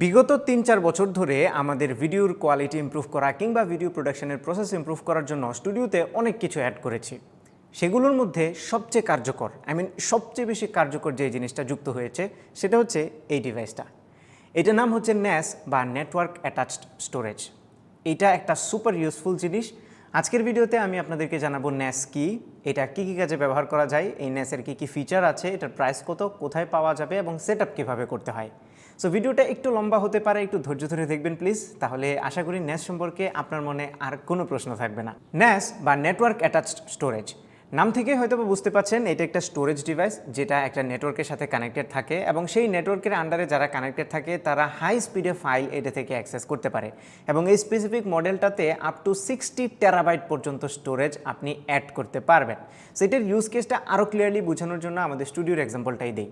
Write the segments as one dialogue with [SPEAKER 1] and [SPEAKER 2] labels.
[SPEAKER 1] বিগত তিন চার বছর ধরে আমাদের ভিডিওর কোয়ালিটি ইমপ্রুভ করা কিংবা ভিডিও প্রোডাকশনের প্রসেস ইমপ্রুভ করার জন্য স্টুডিওতে অনেক কিছু অ্যাড করেছি। সেগুলোর মধ্যে সবচেয়ে কার্যকর আই মিন সবচেয়ে বেশি কার্যকর যে জিনিসটা যুক্ত হয়েছে, সেটা হচ্ছে এই ডিভাইসটা এটার নাম হচ্ছে ন্যাস বা নেটওয়ার্ক অ্যাটাচড স্টোরেজ এটা একটা সুপার ইউজফুল জিনিস। আজকের ভিডিওতে আমি আপনাদেরকে জানাব ন্যাস কি, এটা কি কি কাজে ব্যবহার করা যায়, এই ন্যাসের কি কি ফিচার আছে, এটার প্রাইস কত, কোথায় পাওয়া যাবে এবং সেট আপ কীভাবে করতে হয়। সো ভিডিওটা একটু লম্বা হতে পারে, একটু ধৈর্য ধরে দেখবেন প্লিজ তাহলে আশা করি ন্যাস সম্পর্কে আপনার মনে আর কোনো প্রশ্ন থাকবে না। ন্যাস বা নেটওয়ার্ক অ্যাটাচড স্টোরেজ নাম থেকে হয়তো বুঝতে পাচ্ছেন এটা একটা স্টোরেজ ডিভাইস যেটা একটা নেটওয়ার্কের সাথে কানেক্টেড থাকে এবং সেই নেটওয়ার্কের আন্ডারে যারা কানেক্টেড থাকে, তারা হাই স্পিডে ফাইল এটা থেকে অ্যাক্সেস করতে পারে। এবং এই স্পেসিফিক মডেলটাতে আপ টু সিক্সটি টেরাবাইট পর্যন্ত স্টোরেজ আপনি অ্যাড করতে পারবেন। সেটার ইউজ কেসটা আরও ক্লিয়ারলি বোঝানোর জন্য আমাদের স্টুডিওর এক্সাম্পলটাই দিই।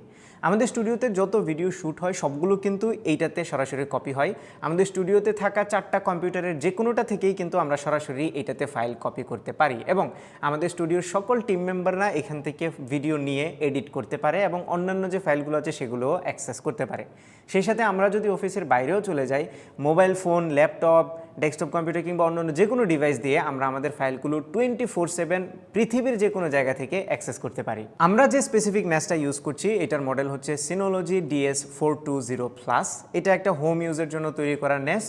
[SPEAKER 1] আমাদের স্টুডিওতে যত ভিডিও শ্যুট হয়, সবগুলো কিন্তু এইটাতে সরাসরি কপি হয়। আমাদের স্টুডিওতে থাকা চারটা কম্পিউটারের যে কোনোটা থেকেই কিন্তু আমরা সরাসরি এইটাতে ফাইল কপি করতে পারি এবং আমাদের স্টুডিওর সকল টিম মেম্বাররা এখান থেকে ভিডিও নিয়ে এডিট করতে পারে এবং অন্যান্য যে ফাইলগুলো আছে সেগুলোও অ্যাক্সেস করতে পারে। সেই সাথে আমরা যদি অফিসের বাইরেও চলে যাই mobile phone laptop desktop computer কিংবা অন্যান্য যে কোনো ডিভাইস দিয়ে আমরা আমাদের ফাইলগুলো টোয়েন্টি ফোর সেভেন পৃথিবীর যে কোনো জায়গা থেকে অ্যাক্সেস করতে পারি। আমরা যে স্পেসিফিক ন্যাসটা ইউজ করছি, এটার মডেল হচ্ছে Synology DS four two zero plus এটা একটা হোম ইউজের জন্য তৈরি করা ন্যাস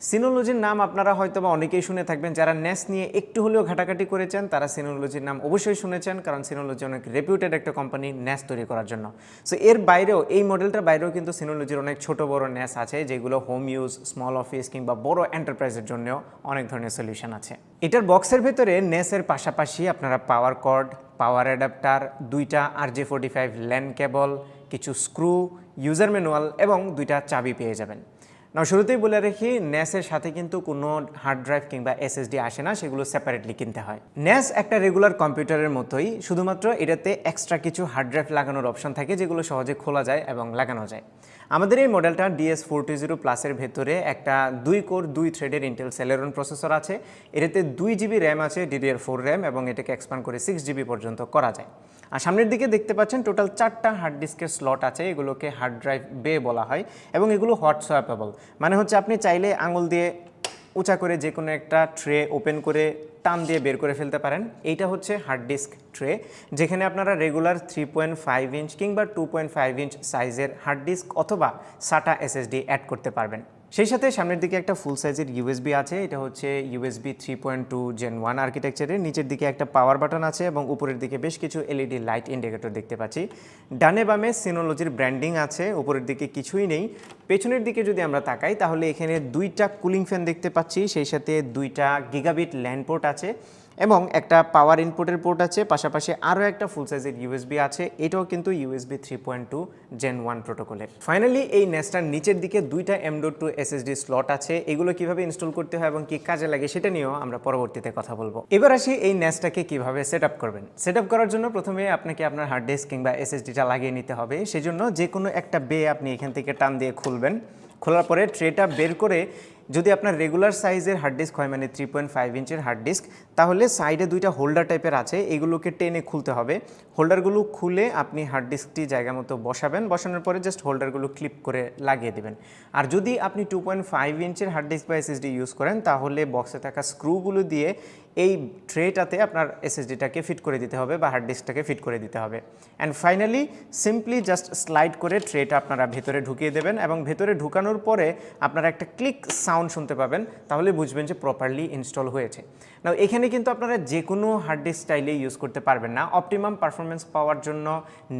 [SPEAKER 1] সিনোলজির নাম আপনারা হয়তো বা অনেকেই শুনে থাকবেন, যারা ন্যাস নিয়ে একটু হলেও ঘাটাঘাটি করেছেন, তারা সিনোলজির নাম অবশ্যই শুনেছেন, কারণ সিনোলজি অনেক রেপিউটেড একটা কোম্পানি ন্যাস তৈরি করার জন্য। সো এর বাইরেও, এই মডেলটার বাইরেও কিন্তু সিনোলজির অনেক ছোট বড় ন্যাস আছে, যেগুলো হোম ইউজ স্মল অফিস কিংবা বড় এন্টারপ্রাইজের জন্যও অনেক ধরনের সলিউশন আছে। এটার বক্সের ভেতরে ন্যাসের পাশাপাশি আপনারা পাওয়ার কর্ড পাওয়ার অ্যাডাপ্টার দুইটা R J forty five LAN cable কিছু স্ক্রু ইউজার ম্যানুয়াল এবং দুইটা চাবি পেয়ে যাবেন। না, শুরুতেই বলে রাখি, ন্যাসের সাথে কিন্তু কোনো হার্ড ড্রাইভ কিংবা এসএসডি আসে না, সেগুলো সেপারেটলি কিনতে হয়। ন্যাস একটা রেগুলার কম্পিউটারের মতোই, শুধুমাত্র এটাতে এক্সট্রা কিছু হার্ড ড্রাইভ লাগানোর অপশন থাকে, যেগুলো সহজে খোলা যায় এবং লাগানো যায়। আমাদের এই মডেলটা ডিএস ফোরটি জিরো প্লাসের ভেতরে একটা দুই কোর দুই থ্রেডের ইন্টেল সেলেরন প্রসেসর আছে। এটাতে দুই জিবি র্যাম আছে ডিডিআর ফোর র্যাম এবং এটাকে এক্সপান্ড করে সিক্স জিবি পর্যন্ত করা যায়। আর সামনের দিকে দেখতে পাচ্ছেন টোটাল চারটা হার্ড ডিস্কের স্লট আছে, এগুলোকে হার্ড ড্রাইভ বে বলা হয়, এবং এগুলো হট সোয়াপেবল মানে হচ্ছে আপনি চাইলে আঙুল দিয়ে উঁচা করে যে কোনো একটা ট্রে ওপেন করে টান দিয়ে বের করে ফেলতে পারেন। এইটা হচ্ছে হার্ড ডিস্ক ট্রে যেখানে আপনারা regular three point five inch কিংবা টু পয়েন্ট ফাইভ ইঞ্চ সাইজের হার্ড ডিস্ক অথবা সাটা এসএসডি অ্যাড করতে পারবেন। সেই সাথে সামনের দিকে একটা ফুল সাইজের ইউএসবি আছে, এটা হচ্ছে USB three point two Gen one আর্কিটেকচারের নিচের দিকে একটা পাওয়ার বাটন আছে এবং উপরের দিকে বেশ কিছু এলইডি লাইট ইন্ডিকেটর দেখতে পাচ্ছি। ডানে বামে সিনোলজির ব্র্যান্ডিং আছে, উপরের দিকে কিছুই নেই। পেছনের দিকে যদি আমরা তাকাই, তাহলে এখানে দুইটা কুলিং ফ্যান দেখতে পাচ্ছি, সেই সাথে দুইটা গিগাবিট ল্যান্ডপোর্ট আছে। এবং একটা পাওয়ার ইনপুটের পোর্ট আছে, পাশাপাশি আরও একটা ফুল সাইজের ইউএসবি আছে, এটাও কিন্তু USB three point two Gen one প্রোটোকলের ফাইনালি এই নেস্টার নিচের দিকে দুইটা M dot two SSD slot আছে, এগুলো কীভাবে ইনস্টল করতে হয় এবং কি কাজে লাগে সেটা নিয়েও আমরা পরবর্তীতে কথা বলব। এবার আসি এই নেস্টটাকে কীভাবে সেট করবেন। সেট করার জন্য প্রথমে আপনাকে আপনার হার্ড ডিস্ক কিংবা এসএসডিটা লাগিয়ে নিতে হবে। সেজন্য যে কোনো একটা বে আপনি এখান থেকে টান দিয়ে খুলবেন। খোলার পরে ট্রেটা বের করে যদি আপনার রেগুলার সাইজের হার্ড ডিস্ক হয় মানে থ্রি পয়েন্ট ফাইভ ইঞ্চের হার্ড ডিস্ক তাহলে সাইডে দুইটা হোল্ডার টাইপের আছে, এগুলোকে টেনে খুলতে হবে। হোল্ডারগুলো খুলে আপনি হার্ড ডিস্কটি জায়গা মতো বসাবেন। বসানোর পরে জাস্ট হোল্ডারগুলো ক্লিপ করে লাগিয়ে দেবেন। আর যদি আপনি টু পয়েন্ট ফাইভ ইঞ্চের হার্ড ডিস্ক বা এসএসডি ইউজ করেন, তাহলে বক্সে থাকা স্ক্রুগুলো দিয়ে এই ট্রেটাতে আপনার এসএসডিটাকে ফিট করে দিতে হবে বা হার্ড ডিস্কটাকে ফিট করে দিতে হবে। And finally simply just slide করে ট্রেটা আপনারা ভেতরে ঢুকিয়ে দেবেন এবং ভেতরে ঢুকানোর পরে আপনারা একটা ক্লিক সাউন্ড শুনতে পাবেন। তাহলে বুঝবেন যে প্রপারলি ইনস্টল হয়েছে। না এখানে কিন্তু আপনারা যে কোনো হার্ড ডিস্ক স্টাইলে ইউজ করতে পারবেন না। অপটিমাম পারফরমেন্স পাওয়ার জন্য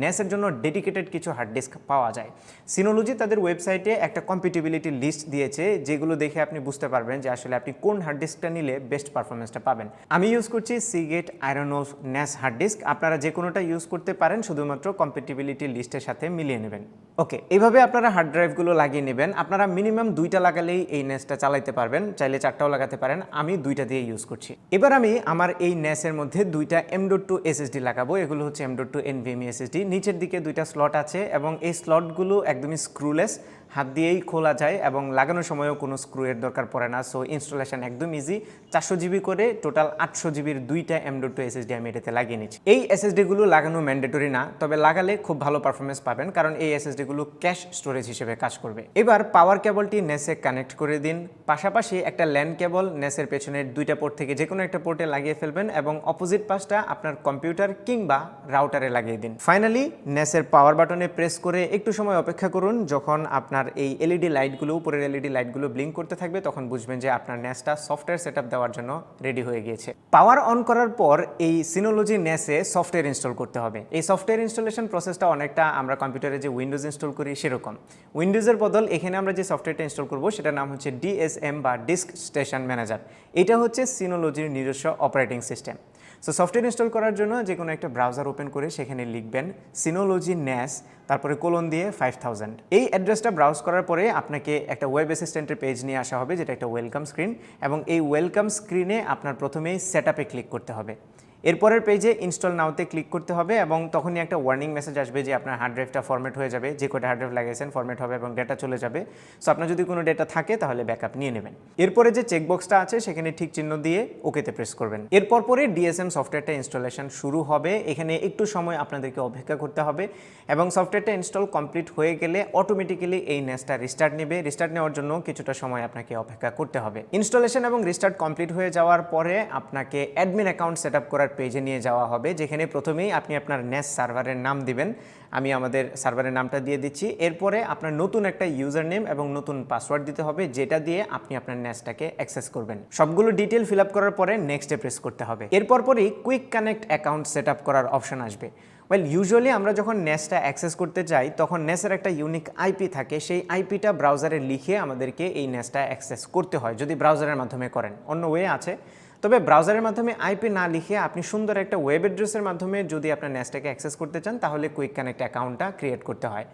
[SPEAKER 1] নেসের জন্য ডেডিকেটেড কিছু হার্ড ডিস্ক পাওয়া যায়। সিনোলজি তাদের ওয়েবসাইটে একটা কম্পিটিবিলিটি লিস্ট দিয়েছে, যেগুলো দেখে আপনি বুঝতে পারবেন যে আসলে আপনি কোন হার্ড ডিস্কটা নিলে বেস্ট পারফরমেন্সটা পাবেন। আমি ইউজ করছি Seagate IronWolf NAS hard disk আপনারা যে কোনোটা ইউজ করতে পারেন, শুধুমাত্র কম্পিটিবিলিটি লিস্টের সাথে মিলিয়ে নেবেন। ওকে এইভাবে আপনারা হার্ড ড্রাইভগুলো লাগিয়ে নেবেন। আপনারা মিনিমাম দুইটা লাগালেই এই নেসটা চালাইতে পারবেন। চাইলে চারটাও লাগাতে পারেন। আমি দুইটা দিয়ে ইউজ করছি। এবার আমি আমার এই ন্যাসের মধ্যে দুইটা এম ডট টু এসএসডি লাগাবো। এগুলো হচ্ছে M dot two NVMe SSD নিচের দিকে দুইটা স্লট আছে এবং এই স্লটগুলো একদমই স্ক্রুলেস হাত দিয়েই খোলা যায় এবং লাগানোর সময়ও কোনো স্ক্রু এর দরকার পড়ে না। সো ইনস্টলেশন একদম ইজি চারশো জিবি করে টোটাল আটশো জিবির দুইটা এম ডট টু এসএসডি আমি এটাতে লাগিয়ে নিচ্ছি। এই এসএসডিগুলো লাগানো ম্যান্ডেটরি না, তবে লাগালে খুব ভালো পারফরমেন্স পাবেন কারণ এই এসএসডিগুলো ক্যাশ স্টোরেজ হিসেবে কাজ করবে। এবার পাওয়ার কেবলটি নেসে কানেক্ট করে দিন। পাশাপাশি একটা ল্যান্ড কেবল নেসের পেছনের দুইটা পোর্ট থেকে যে কোনো একটা পোর্টে লাগিয়ে ফেলবেন এবং অপোজিট পাশটা আপনার কম্পিউটার কিংবা রাউটারে লাগিয়ে দিন। ফাইনালি নেসের পাওয়ার বাটনে প্রেস করে একটু সময় অপেক্ষা করুন যখন আপনার এই এলইডি লাইটগুলো উপরের এলইডি লাইটগুলো ব্লিঙ্ক করতে থাকবে, তখন বুঝবেন যে আপনার নেসটা সফটওয়্যার সেট দেওয়ার জন্য রেডি হয়ে গিয়েছে। পাওয়ার অন করার পর এই সিনোলজি নেসে সফটওয়্যার ইনস্টল করতে হবে। এই সফটওয়্যার ইনস্টলেশন প্রসেসটা অনেকটা আমরা কম্পিউটারে যে উইন্ডোজ ইনস্টল করি সেরকম। উইন্ডোজের বদল এখানে আমরা যে সফটওয়্যারটা ইনস্টল করব, সেটার নাম হচ্ছে ডিএসএম বা ডিস্ক স্টেশন ম্যানেজার এটা হচ্ছে সিনোলজির নিজস্ব operating system so software install করার জন্য যে কোনো একটা ব্রাউজার ওপেন করে সেখানে লিখবেন সিনোলজি ন্যাস তারপরে কোলন দিয়ে ফাইভ থাউজেন্ড এই অ্যাড্রেসটা ব্রাউজ করার পরে আপনাকে একটা ওয়েব অ্যাসিস্ট্যান্টের পেজ নিয়ে আসা হবে, যেটা একটা ওয়েলকাম স্ক্রিন এবং এই ওয়েলকাম স্ক্রিনে আপনার প্রথমেই সেট ক্লিক করতে হবে। এরপরের পেজে ইনস্টল নাওতে ক্লিক করতে হবে এবং তখনই একটা ওয়ার্নিং মেসেজ আসবে যে আপনার হার্ড ড্রাইভটা ফরম্যাট হয়ে যাবে, যে কটা হার্ড ড্রাইভ লাগিয়েছেন ফরম্যাট হবে এবং ডেটা চলে যাবে। সো আপনার যদি কোনো ডেটা থাকে তাহলে ব্যাকআপ নিয়ে নেবেন। এরপরে যে চেকবক্সটা আছে সেখানে ঠিক চিহ্ন দিয়ে ওকেতে প্রেস করবেন। এরপর পরে ডিএসএম সফটওয়্যারটা ইনস্টলেশন শুরু হবে। এখানে একটু সময় আপনাদেরকে অপেক্ষা করতে হবে এবং সফটওয়্যারটা ইনস্টল কমপ্লিট হয়ে গেলে অটোমেটিক্যালি এই নেসটা রিস্টার্ট নেবে। রিস্টার্ট নেওয়ার জন্য কিছুটা সময় আপনাকে অপেক্ষা করতে হবে। ইনস্টলেশন এবং রিস্টার্ট কমপ্লিট হয়ে যাওয়ার পরে আপনাকে অ্যাডমিন অ্যাকাউন্ট সেট আপ করার পেজে নিয়ে যাওয়া হবে, যেখানে প্রথমেই আপনি আপনার নেস সার্ভারের নাম দিবেন। আমি আমাদের সার্ভারের নামটা দিয়ে দিচ্ছি। এরপরে আপনার নতুন একটা ইউজার নেম এবং নতুন পাসওয়ার্ড দিতে হবে, যেটা দিয়ে আপনি আপনার নেসটাকে অ্যাক্সেস করবেন। সবগুলো ডিটেল ফিল করার পরে নেক্সটে প্রেস করতে হবে। এরপর পরই কুইক কানেক্ট অ্যাকাউন্ট সেট করার অপশন আসবে। ওয়েল ইউজুয়ালি আমরা যখন নেসটা অ্যাক্সেস করতে যাই, তখন নেসের একটা ইউনিক আইপি থাকে। সেই আইপিটা ব্রাউজারে লিখে আমাদেরকে এই নেসটা অ্যাক্সেস করতে হয়, যদি ব্রাউজারের মাধ্যমে করেন। অন্য ওয়ে আছে। তবে ব্রাউজারের মাধ্যমে আইপি না লিখে আপনি সুন্দর একটা ওয়েব অ্যাড্রেসের মাধ্যমে যদি আপনার ন্যাসটাকে অ্যাক্সেস করতে চান, তাহলে কুইক কানেক্ট অ্যাকাউন্টটা ক্রিয়েট করতে হয়।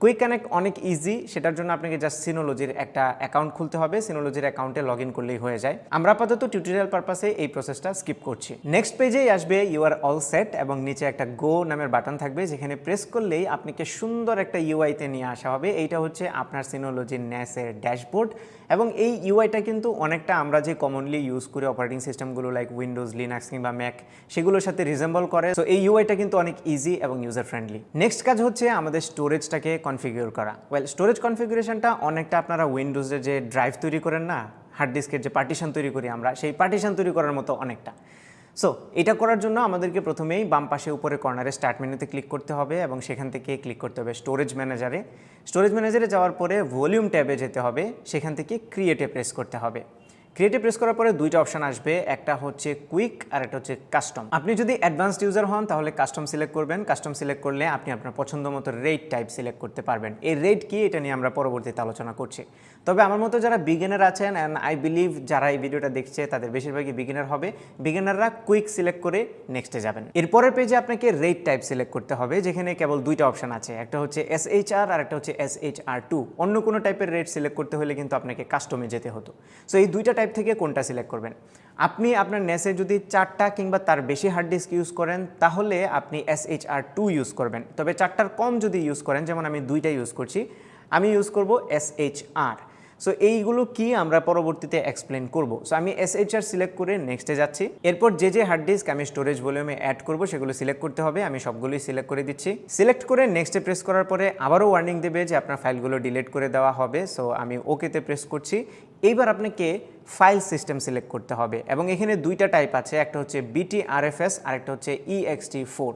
[SPEAKER 1] কুইক কানেক্ট অনেক ইজি সেটার জন্য আপনাকে জাস্ট সিনোলজির একটা অ্যাকাউন্ট খুলতে হবে। সিনোলজির অ্যাকাউন্টে লগ ইন করলেই হয়ে যায়। আমরা আপাতত টিউটোরিয়াল পারপাসে এই প্রসেসটা স্কিপ করছি। নেক্সট পেজেই আসবে ইউ আর অল সেট এবং নিচে একটা গো নামের বাটন থাকবে, যেখানে প্রেস করলেই আপনাকে সুন্দর একটা ইউআইতে নিয়ে আসা হবে। এইটা হচ্ছে আপনার সিনোলজির ন্যাসের ড্যাশবোর্ড এবং এই ইউআইটা কিন্তু অনেকটা আমরা যে কমনলি ইউজ করি অপারেটিং সিস্টেমগুলো লাইক উইন্ডোজ লিনাক্স কিংবা ম্যাক সেগুলোর সাথে রিজেম্বল করে। সো এই ইউআইটা কিন্তু অনেক ইজি এবং ইউজার ফ্রেন্ডলি নেক্সট কাজ হচ্ছে আমাদের স্টোরেজটাকে কনফিগার করা। ওয়েল স্টোরেজ কনফিগুরেশনটা অনেকটা আপনারা উইন্ডোজে যে ড্রাইভ তৈরি করেন না হার্ড ডিস্কের যে পার্টিশন তৈরি করি আমরা, সেই পার্টিশন তৈরি করার মতো অনেকটা। সো এটা করার জন্য আমাদেরকে প্রথমেই বাম পাশে উপরে কর্নারে স্টার্ট মেনুতে ক্লিক করতে হবে এবং সেখান থেকে ক্লিক করতে হবে স্টোরেজ ম্যানেজারে স্টোরেজ ম্যানেজারে যাওয়ার পরে ভলিউম ট্যাবে যেতে হবে, সেখান থেকে ক্রিয়েটে প্রেস করতে হবে। ক্রিয়েটে প্রেস করার পরে দুইটা অপশান আসবে, একটা হচ্ছে কুইক আর একটা হচ্ছে কাস্টম আপনি যদি অ্যাডভান্সড ইউজার হন, তাহলে কাস্টম সিলেক্ট করবেন। কাস্টম সিলেক্ট করলে আপনি আপনার পছন্দ মতো রেট টাইপ সিলেক্ট করতে পারবেন। এই রেট কি? এটা নিয়ে আমরা পরবর্তীতে আলোচনা করছি। তবে আমার মতো যারা বিগিনার আছেন অ্যান্ড আই বিলিভ যারা এই ভিডিওটা দেখছে, তাদের বেশিরভাগই বিগিনার হবে। বিগিনাররা কুইক সিলেক্ট করে নেক্সটে যাবেন। এরপরের পেজে আপনাকে রেট টাইপ সিলেক্ট করতে হবে, যেখানে কেবল দুইটা অপশন আছে। একটা হচ্ছে এস এইচ আর আর একটা হচ্ছে এস এইচ আর টু অন্য কোনো টাইপের রেট সিলেক্ট করতে হলে কিন্তু আপনাকে কাস্টমে যেতে হতো। সো এই দুইটা টাইপ থেকে কোনটা সিলেক্ট করবেন? আপনি আপনার নেসে যদি চারটা কিংবা তার বেশি হার্ড ডিস্ক ইউজ করেন, তাহলে আপনি S H R two use করবেন। তবে চারটার কম যদি ইউজ করেন, যেমন আমি দুইটা ইউজ করছি, আমি ইউজ করব এস এইচ আর সো এইগুলো কি আমরা পরবর্তীতে এক্সপ্লেন করব। সো আমি এসএইচআর সিলেক্ট করে নেক্সটে যাচ্ছি। এরপর যে যে হার্ড ডিস্ক আমি স্টোরেজ ভলিউমে অ্যাড করব, সেগুলো সিলেক্ট করতে হবে। আমি সবগুলোই সিলেক্ট করে দিচ্ছি। সিলেক্ট করে নেক্সটে প্রেস করার পরে আবারও ওয়ার্নিং দেবে যে আপনার ফাইলগুলো ডিলিট করে দেওয়া হবে। সো আমি ওকেতে প্রেস করছি। এইবার আপনাকে ফাইল সিস্টেম সিলেক্ট করতে হবে। এবং এখানে দুইটা টাইপ আছে। একটা হচ্ছে বিটিআরএফএস আর একটা হচ্ছে ইএক্সটি ফোর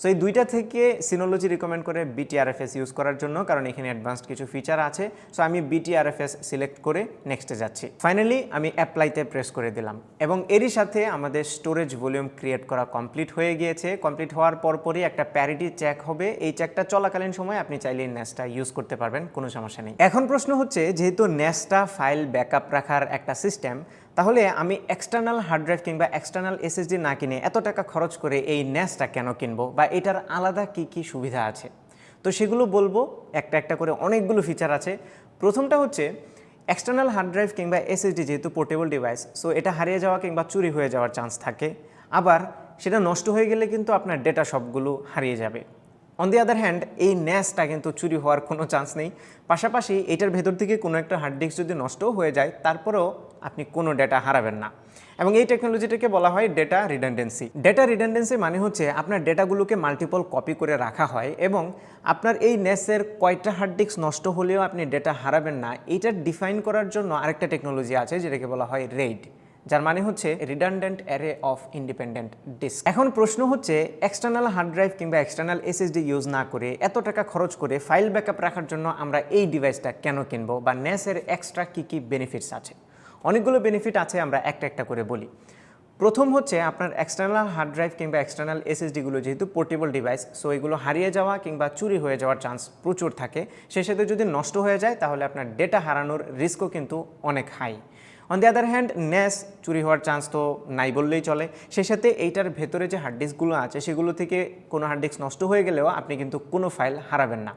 [SPEAKER 1] সো এই দুইটা থেকে সিনোলজি রিকমেন্ড করে বিটিআরএফএস ইউজ করার জন্য, কারণ এখানে অ্যাডভান্সড কিছু ফিচার আছে। সো আমি বিটিআরএফএস সিলেক্ট করে নেক্সটে যাচ্ছি। ফাইনালি আমি অ্যাপ্লাইতে প্রেস করে দিলাম। এবং এরই সাথে আমাদের স্টোরেজ ভলিউম ক্রিয়েট করা কমপ্লিট হয়ে গিয়েছে। কমপ্লিট হওয়ার পরপরই একটা প্যারিটি চেক হবে। এই চেকটা চলাকালীন সময় আপনি চাইলে ন্যাসটা ইউজ করতে পারবেন, কোনো সমস্যা নেই। এখন প্রশ্ন হচ্ছে, যেহেতু ন্যাসটা ফাইল ব্যাকআপ রাখার একটা সিস্টেম তাহলে আমি এক্সটার্নাল হার্ড ড্রাইভ কিংবা এক্সটার্নাল এসএসডি না কিনে এত টাকা খরচ করে এই ন্যাসটা কেন কিনবো বা এটার আলাদা কি কি সুবিধা আছে? তো সেগুলো বলব, একটা একটা করে অনেকগুলো ফিচার আছে। প্রথমটা হচ্ছে এক্সটার্নাল হার্ড ড্রাইভ কিংবা এসএসডি যেহেতু পোর্টেবল ডিভাইস সো এটা হারিয়ে যাওয়া কিংবা চুরি হয়ে যাওয়ার চান্স থাকে। আবার সেটা নষ্ট হয়ে গেলে কিন্তু আপনার ডেটা সবগুলো হারিয়ে যাবে। অন দি আদার হ্যান্ড এই ন্যাসটা কিন্তু চুরি হওয়ার কোনো চান্স নেই। পাশাপাশি এটার ভেতর থেকে কোনো একটা হার্ড ডিস্ক যদি নষ্টও হয়ে যায়, তারপরেও আপনি কোনো ডেটা হারাবেন না। এবং এই টেকনোলজিটাকে বলা হয় ডেটা রিডান্ডেন্সি ডেটা রিডান্ডেন্সি মানে হচ্ছে আপনার ডেটাগুলোকে মাল্টিপল কপি করে রাখা হয় এবং আপনার এই নেসের কয়টা হার্ড ডিস্ক নষ্ট হলেও আপনি ডেটা হারাবেন না। এটা ডিফাইন করার জন্য আরেকটা টেকনোলজি আছে, যেটাকে বলা হয় রেড যার মানে হচ্ছে redundant array of independent disk এখন প্রশ্ন হচ্ছে এক্সটার্নাল হার্ড ড্রাইভ কিংবা এক্সটার্নাল এসএসডি ইউজ না করে এত টাকা খরচ করে ফাইল ব্যাকআপ রাখার জন্য আমরা এই ডিভাইসটা কেন কিনবো বা নেসের এক্সট্রা কী কী বেনিফিটস আছে? অনেকগুলো বেনিফিট আছে, আমরা একটা একটা করে বলি। প্রথম হচ্ছে আপনার এক্সটার্নাল হার্ড ড্রাইভ কিংবা এক্সটার্নাল এসএসডিগুলো যেহেতু পোর্টেবল ডিভাইস সো এগুলো হারিয়ে যাওয়া কিংবা চুরি হয়ে যাওয়ার চান্স প্রচুর থাকে। সেই সাথে যদি নষ্ট হয়ে যায়, তাহলে আপনার ডেটা হারানোর রিস্কও কিন্তু অনেক high on the other hand NAS চুরি হওয়ার চান্স তো নাই বললেই চলে। সেই সাথে এইটার ভেতরে যে হার্ড ডিস্কগুলো আছে, সেগুলো থেকে কোনো হার্ড ডিস্ক নষ্ট হয়ে গেলেও আপনি কিন্তু কোনো ফাইল হারাবেন না।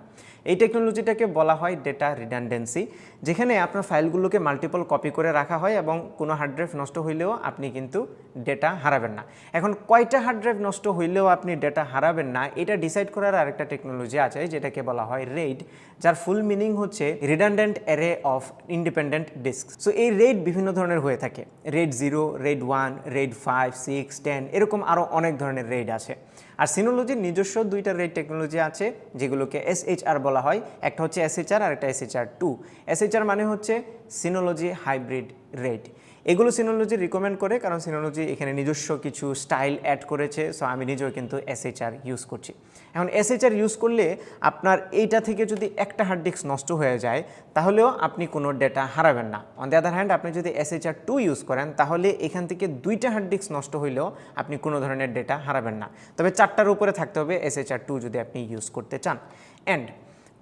[SPEAKER 1] এই টেকনোলজিটাকে বলা হয় ডেটা রিডান্ডেন্সি যেখানে আপনার ফাইলগুলোকে মাল্টিপল কপি করে রাখা হয় এবং কোনো হার্ড ড্রাইভ নষ্ট হইলেও আপনি কিন্তু ডেটা হারাবেন না। এখন কয়টা হার্ড ড্রাইভ নষ্ট হইলেও আপনি ডেটা হারাবেন না, এটা ডিসাইড করার আরেকটা টেকনোলজি আছে, যেটাকে বলা হয় রেড যার ফুল মিনিং হচ্ছে redundant array of independent disk so এই রেড বিভিন্ন ধরনের হয়ে থাকে। RAID zero RAID one RAID five six ten এরকম আরও অনেক ধরনের রেড আছে। আর সিনোলজির নিজস্ব দুইটা রেড টেকনোলজি আছে, যেগুলোকে এসএইচআর বলা হয়। একটা হচ্ছে এসএইচআর আর একটা এসএইচআর টু এসএইচআর মানে হচ্ছে সিনোলজি হাইব্রিড রেড এগুলো সিনোলজি রিকমেন্ড করে, কারণ সিনোলজি এখানে নিজস্ব কিছু স্টাইল অ্যাড করেছে সো আমি নিজেও কিন্তু এসএইচআর ইউজ করছি। এখন এসএইচআর ইউজ করলে আপনার এইটা থেকে যদি একটা হার্ড ডিস্ক নষ্ট হয়ে যায়, তাহলেও আপনি কোনো ডেটা হারাবেন না। অন দ্য আদার হ্যান্ড আপনি যদি এসএইচআর টু ইউজ করেন, তাহলে এখান থেকে দুইটা হার্ড ডিস্ক নষ্ট হইলেও আপনি কোনো ধরনের ডেটা হারাবেন না। তবে চারটার উপরে থাকতে হবে এসএইচআর টু যদি আপনি ইউজ করতে চান। অ্যান্ড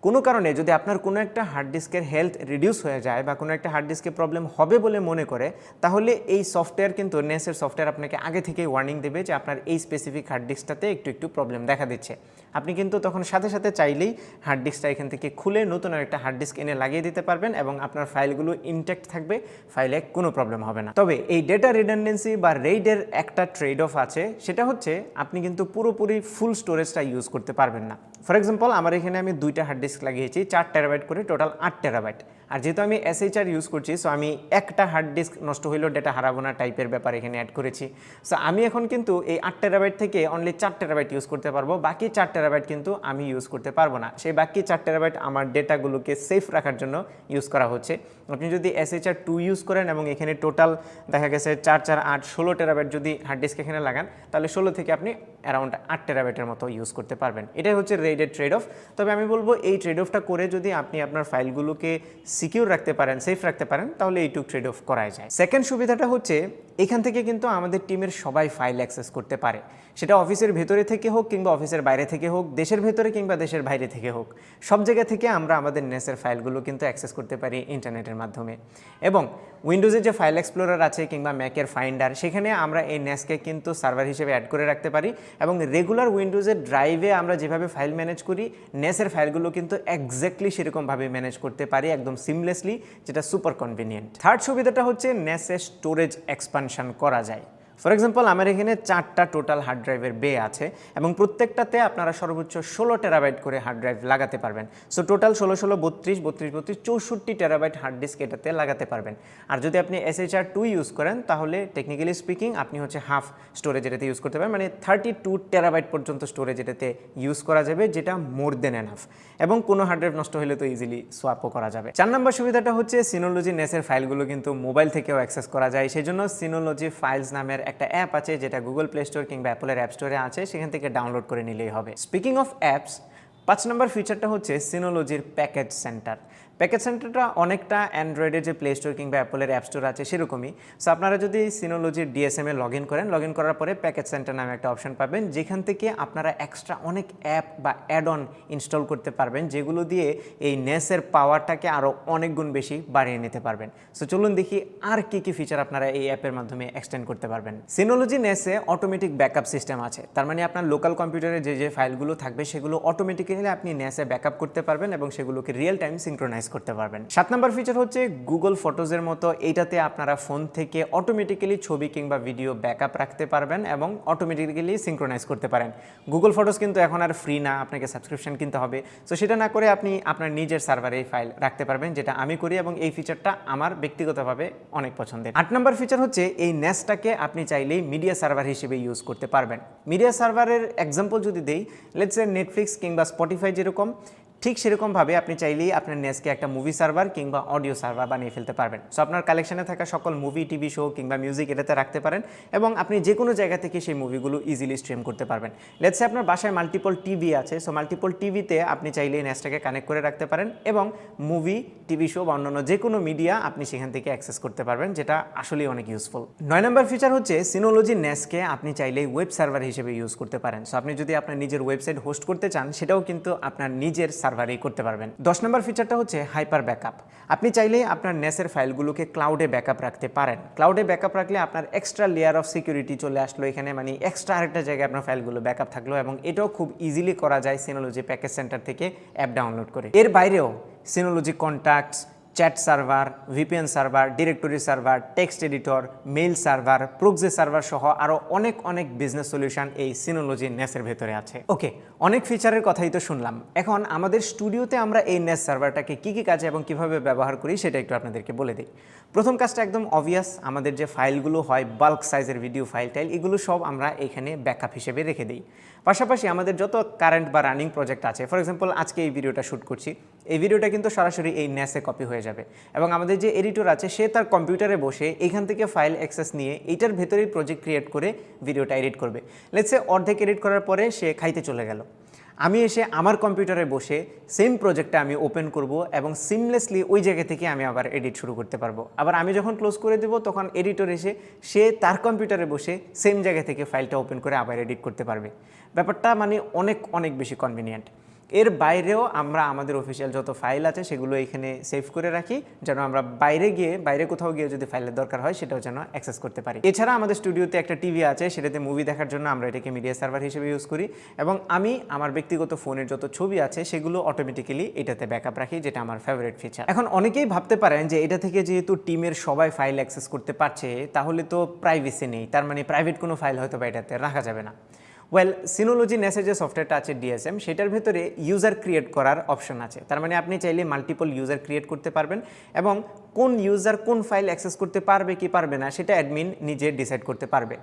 [SPEAKER 1] কোনো কারণে যদি আপনার কোনো একটা হার্ড ডিস্কের হেলথ রিডিউস হয়ে যায় বা কোনো একটা হার্ড ডিস্কে প্রবলেম হবে বলে মনে করে, তাহলে এই সফটওয়্যার কিন্তু নেসের সফটওয়্যার আপনাকে আগে থেকেই ওয়ার্নিং দেবে যে আপনার এই স্পেসিফিক হার্ড ডিস্কটাতে একটু একটু প্রবলেম দেখা দিচ্ছে। আপনি কিন্তু তখন সাথে সাথে চাইলেই হার্ড ডিস্কটা এখান থেকে খুলে নতুন একটা হার্ড ডিস্ক এনে লাগিয়ে দিতে পারবেন এবং আপনার ফাইলগুলো ইনটেক্ট থাকবে ফাইলে কোনো প্রবলেম হবে না। তবে এই ডেটা রিডান্ডেন্সি বা রেইডের একটা ট্রেড অফ আছে, সেটা হচ্ছে আপনি কিন্তু পুরোপুরি ফুল স্টোরেজটা ইউজ করতে পারবেন না। ফর এক্সাম্পল আমার এখানে আমি দুইটা হার্ড ডিস্ক লাগিয়েছি, চার টেরাবাইট করে টোটাল আট টেরাবাইট আর যেহেতু আমি এসএইচআর ইউজ করছি সো আমি একটা হার্ড ডিস্ক নষ্ট হইলেও ডেটা হারাবো না টাইপের ব্যাপার এখানে অ্যাড করেছি। সো আমি এখন কিন্তু এই আট টেরাবাইট থেকে অনলি চার টেরাবাইট ইউজ করতে পারব, বাকি চার টেরাবাইট কিন্তু আমি ইউজ করতে পারব না। সেই বাকি চার টেরাবাইট আমার ডেটাগুলোকে সেফ রাখার জন্য ইউজ করা হচ্ছে। আপনি যদি এসএইচআর টু ইউজ করেন এবং এখানে টোটাল দেখা গেছে চার চার, আট, ষোলো টেরাবাইট যদি হার্ড ডিস্ক এখানে লাগান, তাহলে ষোলো থেকে আপনি অ্যারাউন্ড আট টেরাবাইটের মতো ইউজ করতে পারবেন। এটাই হচ্ছে রেডের ট্রেড অফ তবে আমি বলব এই ট্রেড অফটা করে যদি আপনি আপনার ফাইলগুলোকে সিকিউর রাখতে পারেন সেফ রাখতে পারেন, তাহলে এইটুক ট্রেড অফ করাই যায়। সেকেন্ড সুবিধাটা হচ্ছে এখান থেকে কিন্তু আমাদের টিমের সবাই ফাইল অ্যাক্সেস করতে পারে। সেটা অফিসের ভেতরে থেকে হোক কিংবা অফিসের বাইরে থেকে হোক, দেশের ভেতরে কিংবা দেশের বাইরে থেকে হোক, সব জায়গা থেকে আমরা আমাদের নেসের ফাইলগুলো কিন্তু অ্যাক্সেস করতে পারি ইন্টারনেটের মাধ্যমে। এবং উইন্ডোজের যে ফাইল এক্সপ্লোরার আছে কিংবা ম্যাকের ফাইন্ডার সেখানে আমরা এই নেসকে কিন্তু সার্ভার হিসেবে অ্যাড করে রাখতে পারি এবং রেগুলার উইন্ডোজের ড্রাইভে আমরা যেভাবে ফাইল ম্যানেজ করি নেসের ফাইলগুলো কিন্তু একজ্যাক্টলি সেরকমভাবে ম্যানেজ করতে পারি, একদম সিমলেসলি যেটা সুপার কনভিনিয়েন্ট থার্ড সুবিধাটা হচ্ছে নেসে স্টোরেজ এক্সপানশন করা যায়। ফর এক্সাম্পল আমার এখানে চারটা টোটাল হার্ড ড্রাইভের বে আছে এবং প্রত্যেকটাতে আপনারা সর্বোচ্চ ষোলো টেরাবাইট করে হার্ড ড্রাইভ লাগাতে পারবেন। সো টোটাল ষোলো ষোলো, বত্রিশ বত্রিশ বত্রিশ, চৌষট্টি টেরাবাইট হার্ড ডিস্ক এটাতে লাগাতে পারবেন। আর যদি আপনি এসএইচআর টু ইউজ করেন, তাহলে টেকনিক্যালি স্পিকিং আপনি হচ্ছে হাফ স্টোরেজ এটাতে ইউজ করতে পারেন মানে থার্টি টু টেরাবাইট পর্যন্ত স্টোরেজ এটাতে ইউজ করা যাবে, যেটা মোর দেন এনাফ এবং কোনো হার্ড ড্রাইভ নষ্ট হলে তো ইজিলি সোয়াপও করা যাবে। চার নম্বর সুবিধাটা হচ্ছে সিনোলজি নেসের ফাইলগুলো কিন্তু মোবাইল থেকেও অ্যাক্সেস করা যায়। সেই জন্য সিনোলজি ফাইলস নামের একটা অ্যাপ আছে যেটা গুগল প্লে স্টোর কিংবা অ্যাপলের অ্যাপ স্টোরে আছে, সেখান থেকে ডাউনলোড করে নিলেই হবে। স্পিকিং অফ অ্যাপস পাঁচ নম্বর ফিচারটা হচ্ছে সিনোলজির প্যাকেজ সেন্টার প্যাকেজ সেন্টারটা অনেকটা অ্যান্ড্রয়েডের যে প্লে স্টোর কিংবা অ্যাপলের অ্যাপ স্টোর আছে সেরকমই। সো আপনারা যদি সিনোলজির ডিএসএমে লগ ইন করেন লগ ইন করার পরে প্যাকেজ সেন্টার নামে একটা অপশন পাবেন, যেখান থেকে আপনারা এক্সট্রা অনেক অ্যাপ বা অ্যাড অন ইনস্টল করতে পারবেন, যেগুলো দিয়ে এই নেসের পাওয়ারটাকে আরও অনেক গুণ বেশি বাড়িয়ে নিতে পারবেন। সো চলুন দেখি আর কি কি ফিচার আপনারা এই অ্যাপের মাধ্যমে এক্সটেন্ড করতে পারবেন। সিনোলজি নেসে অটোমেটিক ব্যাকআপ সিস্টেম আছে। তার মানে আপনার লোকাল কম্পিউটারে যে যে ফাইলগুলো থাকবে, সেগুলো অটোমেটিক্যালি আপনি নেসে ব্যাকআপ করতে পারবেন এবং সেগুলোকে রিয়েল টাইম সিঙ্ক্রোনাইজ করতে পারবেন। সাত নম্বর ফিচার হচ্ছে গুগল ফটোজের মতো। এইটাতে আপনারা ফোন থেকে অটোমেটিক্যালি ছবি কিংবা ভিডিও ব্যাকআপ রাখতে পারবেন এবং অটোমেটিক্যালি সিঙ্ক্রোনাইজ করতে পারেন। গুগল ফটোজ কিন্তু এখন আর ফ্রি না, আপনাকে সাবস্ক্রিপশন কিনতে হবে। সো সেটা না করে আপনি আপনার নিজের সার্ভারে এই ফাইল রাখতে পারবেন, যেটা আমি করি এবং এই ফিচারটা আমার ব্যক্তিগতভাবে অনেক পছন্দের। আট নম্বর ফিচার হচ্ছে এই নেসটাকে আপনি চাইলেই মিডিয়া সার্ভার হিসেবে ইউজ করতে পারবেন। মিডিয়া সার্ভারের এক্সাম্পল যদি দেই লেটস নেটফ্লিক্স কিংবা স্পটিফাই যেরকম ঠিক সেরকমভাবে আপনি চাইলেই আপনার নেসকে একটা মুভি সার্ভার কিংবা অডিও সার্ভার বানিয়ে ফেলতে পারবেন। সো আপনার কালেকশনে থাকা সকল মুভি টিভি শো কিংবা মিউজিক এটাতে রাখতে পারেন এবং আপনি যে কোনো জায়গা থেকে সেই মুভিগুলো ইজিলি স্ট্রিম করতে পারবেন। লেটসে আপনার বাসায় মাল্টিপল টিভি আছে সো মাল্টিপল টিভিতে আপনি চাইলে এই নেসটাকে কানেক্ট করে রাখতে পারেন এবং মুভি টিভি শো বা অন্যান্য যে কোনো মিডিয়া আপনি সেখান থেকে অ্যাক্সেস করতে পারবেন, যেটা আসলেই অনেক ইউজফুল নয় নম্বর ফিচার হচ্ছে সিনোলজি নেসকে আপনি চাইলেই ওয়েব সার্ভার হিসেবে ইউজ করতে পারেন। সো আপনি যদি আপনার নিজের ওয়েবসাইট হোস্ট করতে চান, সেটাও কিন্তু আপনার নিজের সার্ভারেই করতে পারবেন। দশ নম্বর ফিচারটা হচ্ছে হাইপার ব্যাকআপ আপনি চাইলে আপনার নেসের ফাইলগুলোকে ক্লাউডে ব্যাকআপ রাখতে পারেন। ক্লাউডে ব্যাকআপ রাখলে আপনার এক্সট্রা লেয়ার অফ সিকিউরিটি চলে আসলো এখানে মানে এক্সট্রা আরেকটা জায়গায় আপনার ফাইলগুলো ব্যাকআপ থাকল এবং এটাও খুব ইজিলি করা যায় সিনোলজি প্যাকেজ সেন্টার থেকে অ্যাপ ডাউনলোড করে। এর বাইরেও Synology contacts chat server VPN server directory server text editor mail server proxy server সহ আরও অনেক অনেক বিজনেস সলিউশন এই সিনোলজি নেসের ভেতরে আছে। ওকে অনেক ফিচারের কথাই তো শুনলাম। এখন আমাদের স্টুডিওতে আমরা এই নেস সার্ভারটাকে কী কী কাজে এবং কীভাবে ব্যবহার করি সেটা একটু আপনাদেরকে বলে দিই। প্রথম কাজটা একদম অবভিয়াস আমাদের যে ফাইলগুলো হয় বাল্ক সাইজের ভিডিও ফাইল টাইল এগুলো সব আমরা এখানে ব্যাকআপ হিসেবে রেখে দিই। পাশাপাশি আমাদের যত কারেন্ট বা রানিং প্রজেক্ট আছে ফর এক্সাম্পল আজকে এই ভিডিওটা শ্যুট করছি এই ভিডিওটা কিন্তু সরাসরি এই ন্যাসে কপি হয়ে যাবে। এবং আমাদের যে এডিটর আছে, সে তার কম্পিউটারে বসে এখান থেকে ফাইল অ্যাক্সেস নিয়ে এইটার ভেতরেই প্রজেক্ট ক্রিয়েট করে ভিডিওটা এডিট করবে। লেটসে অর্ধেক এডিট করার পরে সে খাইতে চলে গেল। আমি এসে আমার কম্পিউটারে বসে সেম প্রজেক্টটা আমি ওপেন করব এবং সিমলেসলি ওই জায়গা থেকে আমি আবার এডিট শুরু করতে পারব। আবার আমি যখন ক্লোজ করে দেবো, তখন এডিটর এসে সে তার কম্পিউটারে বসে সেম জায়গা থেকে ফাইলটা ওপেন করে আবার এডিট করতে পারবে। ব্যাপারটা মানে অনেক অনেক বেশি কনভিনিয়েন্ট এর বাইরেও আমরা আমাদের অফিসিয়াল যত ফাইল আছে সেগুলো এখানে সেভ করে রাখি, যেন আমরা বাইরে গিয়ে, বাইরে কোথাও গিয়ে যদি ফাইলের দরকার হয় সেটাও যেন অ্যাক্সেস করতে পারি। এছাড়া আমাদের স্টুডিওতে একটা টিভি আছে, সেটাতে মুভি দেখার জন্য আমরা এটাকে মিডিয়া সার্ভার হিসেবে ইউজ করি এবং আমি আমার ব্যক্তিগত ফোনের যত ছবি আছে সেগুলো অটোমেটিক্যালি এটাতে ব্যাকআপ রাখি, যেটা আমার ফেভারিট ফিচার এখন অনেকেই ভাবতে পারেন যে এটা থেকে যেহেতু টিমের সবাই ফাইল অ্যাক্সেস করতে পারছে, তাহলে তো প্রাইভেসি নেই, তার মানে প্রাইভেট কোনো ফাইল হয়তো বা এটাতে রাখা যাবে না। ওয়েল সিনোলজি নেসে যে সফটওয়্যারটা আছে ডিএসএম সেটার ভেতরে ইউজার ক্রিয়েট করার অপশন আছে। তার মানে আপনি চাইলে মাল্টিপল ইউজার ক্রিয়েট করতে পারবেন এবং কোন ইউজার কোন ফাইল অ্যাক্সেস করতে পারবে কি পারবে না, সেটা অ্যাডমিন নিজে ডিসাইড করতে পারবে।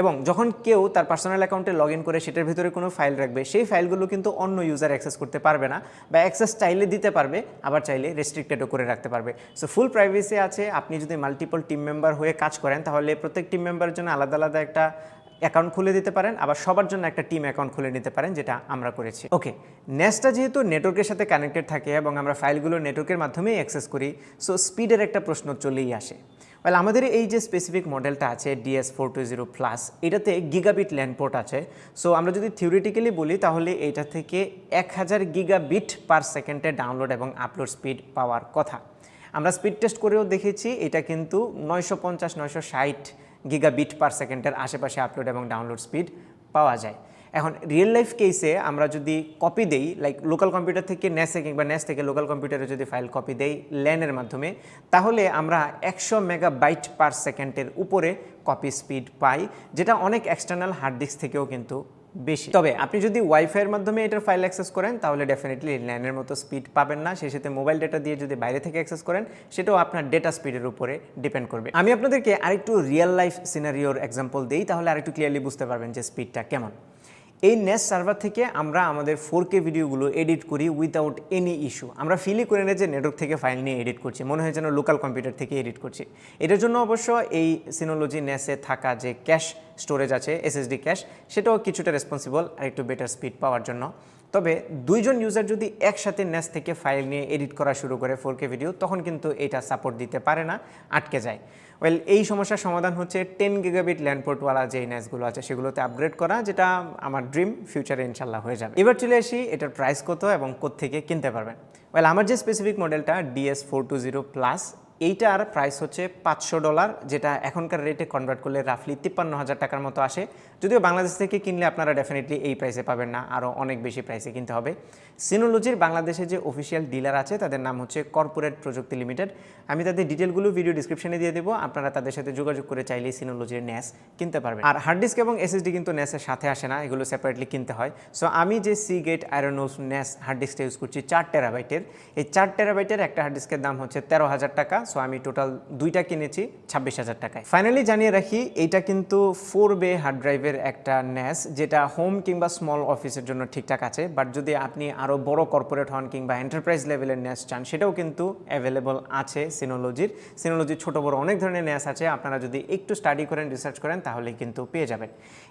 [SPEAKER 1] এবং যখন কেউ তার পার্সোনাল অ্যাকাউন্টে লগ করে সেটার ভেতরে কোনো ফাইল রাখবে, সেই ফাইলগুলো কিন্তু অন্য ইউজার অ্যাক্সেস করতে পারবে না বা অ্যাক্সেস চাইলে দিতে পারবে, আবার চাইলে রেস্ট্রিক্টেডও করে রাখতে পারবে। সো ফুল প্রাইভেসি আছে, আপনি যদি মাল্টিপল টিম মেম্বার হয়ে কাজ করেন, তাহলে প্রত্যেক টিম মেম্বারের জন্য আলাদা আলাদা একটা অ্যাকাউন্ট খুলে দিতে পারেন, আবার সবার জন্য একটা টিম অ্যাকাউন্ট খুলে নিতে পারেন, যেটা আমরা করেছি। ওকে নেসটা যেহেতু নেটওয়ার্কের সাথে কানেক্টেড থাকে এবং আমরা ফাইলগুলো নেটওয়ার্কের মাধ্যমেই অ্যাক্সেস করি, সো স্পিডের একটা প্রশ্ন চলেই আসে। ওয়েল, আমাদের এই যে স্পেসিফিক মডেলটা আছে DS four two zero plus এটাতে গিগাবিট ল্যান্ডপোর্ট আছে। সো আমরা যদি থিওরিটিক্যালি বলি, তাহলে এটা থেকে এক হাজার গিগাবিট পার সেকেন্ডে ডাউনলোড এবং আপলোড স্পিড পাওয়ার কথা। আমরা স্পিড টেস্ট করেও দেখেছি, এটা কিন্তু নয়শো পঞ্চাশ, নয়শো ষাট গিগাবিট পার সেকেন্ডের আশেপাশে আপলোড এবং ডাউনলোড স্পিড পাওয়া যায়। এখন রিয়েল লাইফ কেসে আমরা যদি কপি দেই লাইক লোকাল কম্পিউটার থেকে ন্যাসে কিংবা ন্যাস থেকে লোকাল কম্পিউটারে যদি ফাইল কপি দেই ল্যানের মাধ্যমে, তাহলে আমরা একশো মেগা বাইট পার সেকেন্ডের উপরে কপি স্পিড পাই, যেটা অনেক এক্সটার্নাল হার্ড ডিস্ক থেকেও কিন্তু বেশি। তবে আপনি যদি ওয়াইফাইয়ের মাধ্যমে এটার ফাইল অ্যাক্সেস করেন, তাহলে ডেফিনেটলি ল্যানের মতো স্পিড পাবেন না। সেই সাথে মোবাইল ডেটা দিয়ে যদি বাইরে থেকে অ্যাক্সেস করেন, সেটাও আপনার ডেটা স্পিডের উপরে ডিপেন্ড করবে। আমি আপনাদেরকে আরেকটু রিয়েল লাইফ সিনারিওর এক্সাম্পল দিই, তাহলে আরেকটু ক্লিয়ারলি বুঝতে পারবেন যে স্পিডটা কেমন। এই নেস সার্ভার থেকে আমরা আমাদের ফোর কে ভিডিওগুলো এডিট করি উইদাউট এনি ইস্যু আমরা ফিলই করে নিই যে নেটওয়ার্ক থেকে ফাইল নিয়ে এডিট করছি, মনে হয় যেন লোকাল কম্পিউটার থেকে এডিট করছি। এটার জন্য অবশ্য এই সিনোলজি নেসে থাকা যে ক্যাশ স্টোরেজ আছে এসএসডি ক্যাশ সেটাও কিছুটা রেসপন্সিবল আর একটু বেটার স্পিড পাওয়ার জন্য। তবে দুইজন ইউজার যদি একসাথে নেস থেকে ফাইল নিয়ে এডিট করা শুরু করে ফোর ভিডিও তখন কিন্তু এটা সাপোর্ট দিতে পারে না, আটকে যায়। ওয়েল এই সমস্যার সমাধান হচ্ছে টেন গিগাবিট ল্যান্ডপোর্টওয়ালা যে ন্যাসগুলো আছে, সেগুলোতে আপগ্রেড করা, যেটা আমার ড্রিম ফিউচারে ইনশাল্লাহ হয়ে যাবে। এবার চলে আসি এটার প্রাইস কত এবং কোথেকে কিনতে পারবেন। ওয়েল আমার যে স্পেসিফিক মডেলটা DS four two zero plus এইটার প্রাইস হচ্ছে পাঁচশো ডলার যেটা এখনকার রেটে কনভার্ট করলে রাফলি তিপ্পান্ন হাজার টাকার মতো আসে। যদিও বাংলাদেশ থেকে কিনলে আপনারা ডেফিনেটলি এই প্রাইসে পাবেন না আরও অনেক বেশি প্রাইসে কিনতে হবে। সিনোলজির বাংলাদেশে যে অফিসিয়াল ডিলার আছে, তাদের নাম হচ্ছে কর্পোরেট প্রযুক্তি লিমিটেড আমি তাদের ডিটেলগুলো ভিডিও ডিসক্রিপশনে দিয়ে দেবো, আপনারা তাদের সাথে যোগাযোগ করে চাইলেই সিনোলজির ন্যাস কিনতে পারবেন। আর হার্ড ডিস্ক এবং এসএসডি কিন্তু ন্যাসের সাথে আসে না, এগুলো সেপারেটলি কিনতে হয়। সো আমি যে Seagate IronWolf NAS hard ডিস্কটা ইউজ করছি, চার টেরাবাইটের এই চার টেরাবাইটের একটা হার্ড ডিস্কের দাম হচ্ছে তেরো হাজার টাকা। সো আমি টোটাল দুইটা কিনেছি ছাব্বিশ হাজার টাকায়। ফাইনালি জানিয়ে রাখি, এইটা কিন্তু ফোর বে হার্ড ড্রাইভের একটা ন্যাস যেটা হোম কিংবা স্মল অফিসের জন্য ঠিকঠাক আছে বাট যদি আপনি আরও বড় কর্পোরেট হন কিংবা এন্টারপ্রাইজ লেভেলের ন্যাস চান, সেটাও কিন্তু অ্যাভেলেবল আছে সিনোলজির সিনোলজির ছোট বড় অনেক ধরনের ন্যাস আছে, আপনারা যদি একটু স্টাডি করেন রিসার্চ করেন তাহলে কিন্তু পেয়ে যাবেন।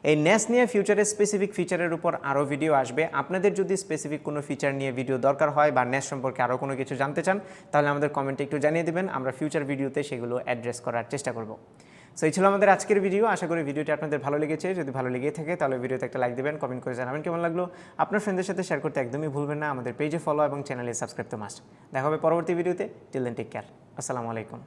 [SPEAKER 1] এই ন্যাস নিয়ে ফিউচারে স্পেসিফিক ফিচারের উপর আরও ভিডিও আসবে। আপনাদের যদি স্পেসিফিক কোনো ফিচার নিয়ে ভিডিও দরকার হয় বা ন্যাস সম্পর্কে আরও কোনো কিছু জানতে চান, তাহলে আমাদের কমেন্টে একটু জানিয়ে দেবেন, আমরা ফিউচার ভিডিওতে সেগুলো অ্যাড্রেস করার চেষ্টা করব। সো এই ছিল আমাদের আজকের ভিডিও আশা করি ভিডিওটি আপনাদের ভালো লেগেছে। যদি ভালো লেগে থাকে, তাহলে ভিডিওতে একটা লাইক দেবেন কমেন্ট করে জানাবেন কেমন লাগল। আপনার ফ্রেন্ডের সাথে শেয়ার করতে একদমই ভুলবেন না। আমাদের পেজে ফলো এবং চ্যানেলে সাবস্ক্রাইব তো মাস্ট দেখা হবে পরবর্তী ভিডিওতে টিল দেন টেক কেয়ার আসসালামু আলাইকুম।